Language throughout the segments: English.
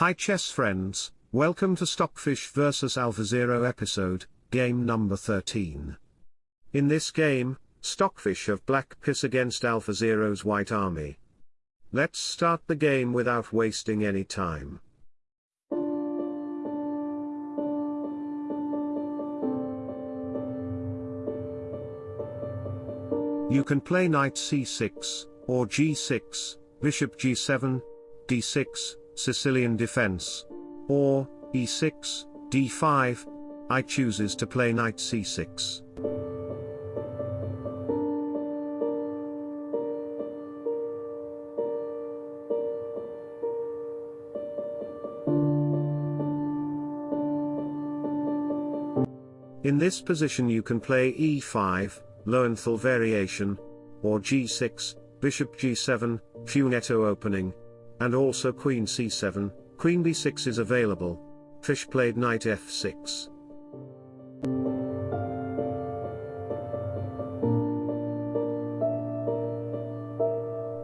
Hi chess friends, welcome to Stockfish vs AlphaZero episode, game number 13. In this game, Stockfish have black piss against AlphaZero's white army. Let's start the game without wasting any time. You can play knight c6, or g6, bishop g7, d6, Sicilian defense. Or, e6, d5, I chooses to play knight c6. In this position you can play e5, Lowenthal variation, or g6, bishop g7, Fianchetto opening, and also queen c7, queen b6 is available. Fish played knight f6.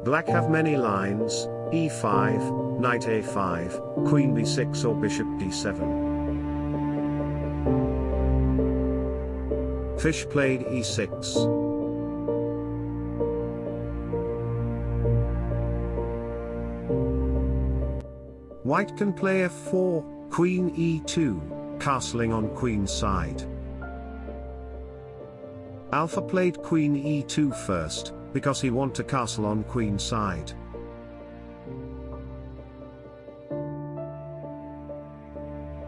Black have many lines, e5, knight a5, queen b6 or bishop d7. Fish played e6. White can play f4, queen e2, castling on queen's side. Alpha played queen e2 first, because he want to castle on queen side.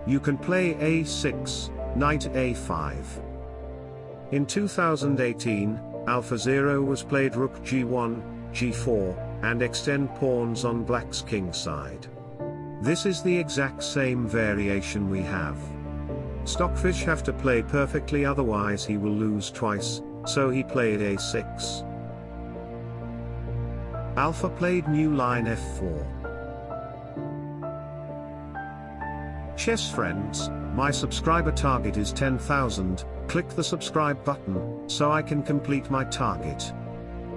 You can play a6, knight a5. In 2018, AlphaZero was played rook g1, g4, and extend pawns on black's king side. This is the exact same variation we have. Stockfish have to play perfectly otherwise he will lose twice, so he played a6. Alpha played new line f4. Chess friends, my subscriber target is 10,000, click the subscribe button, so I can complete my target.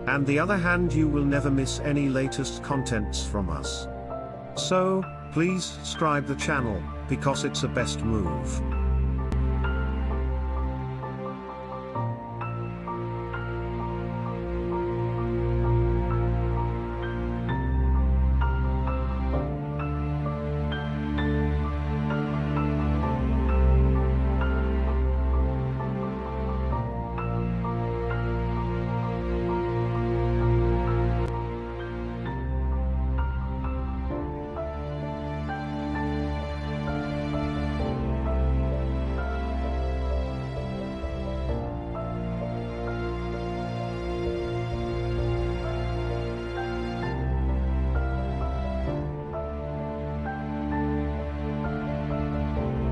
And the other hand you will never miss any latest contents from us. So, Please subscribe the channel, because it's a best move.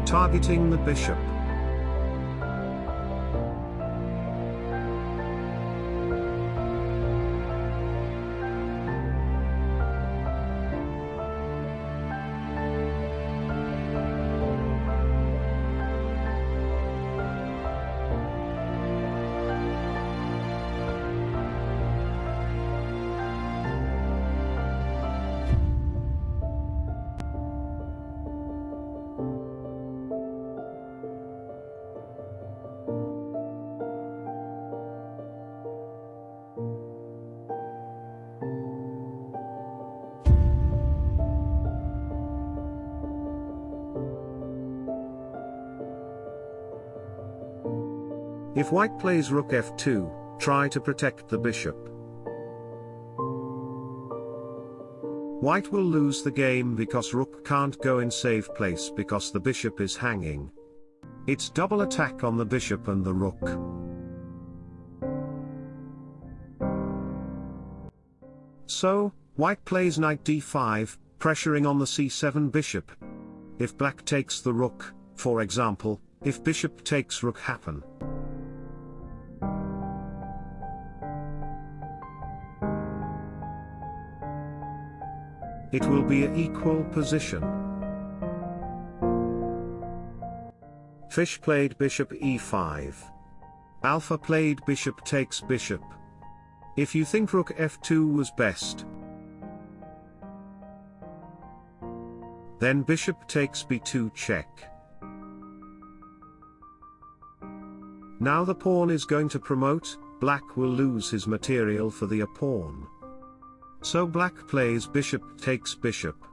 Targeting the bishop. If white plays rook f2, try to protect the bishop. White will lose the game because rook can't go in safe place because the bishop is hanging. It's double attack on the bishop and the rook. So, white plays knight d5, pressuring on the c7 bishop. If black takes the rook, for example, if bishop takes rook happen. It will be a equal position. Fish played bishop e5. Alpha played bishop takes bishop. If you think rook f2 was best, Then bishop takes b2 check. Now the pawn is going to promote, black will lose his material for the pawn. So black plays bishop takes bishop.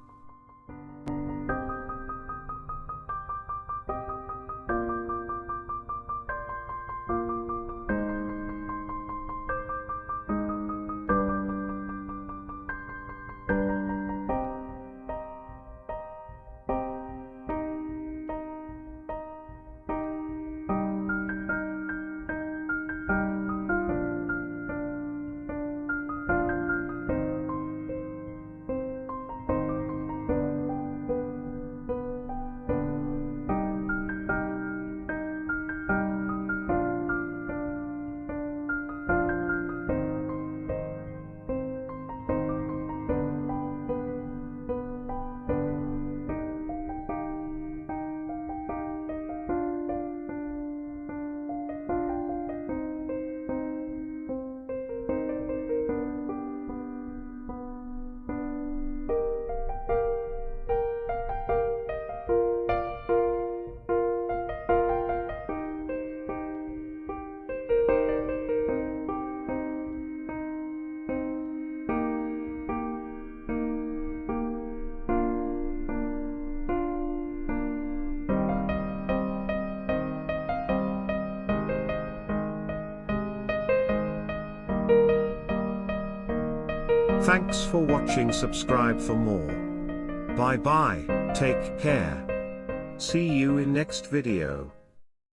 Thanks for watching subscribe for more. Bye bye, take care. See you in next video.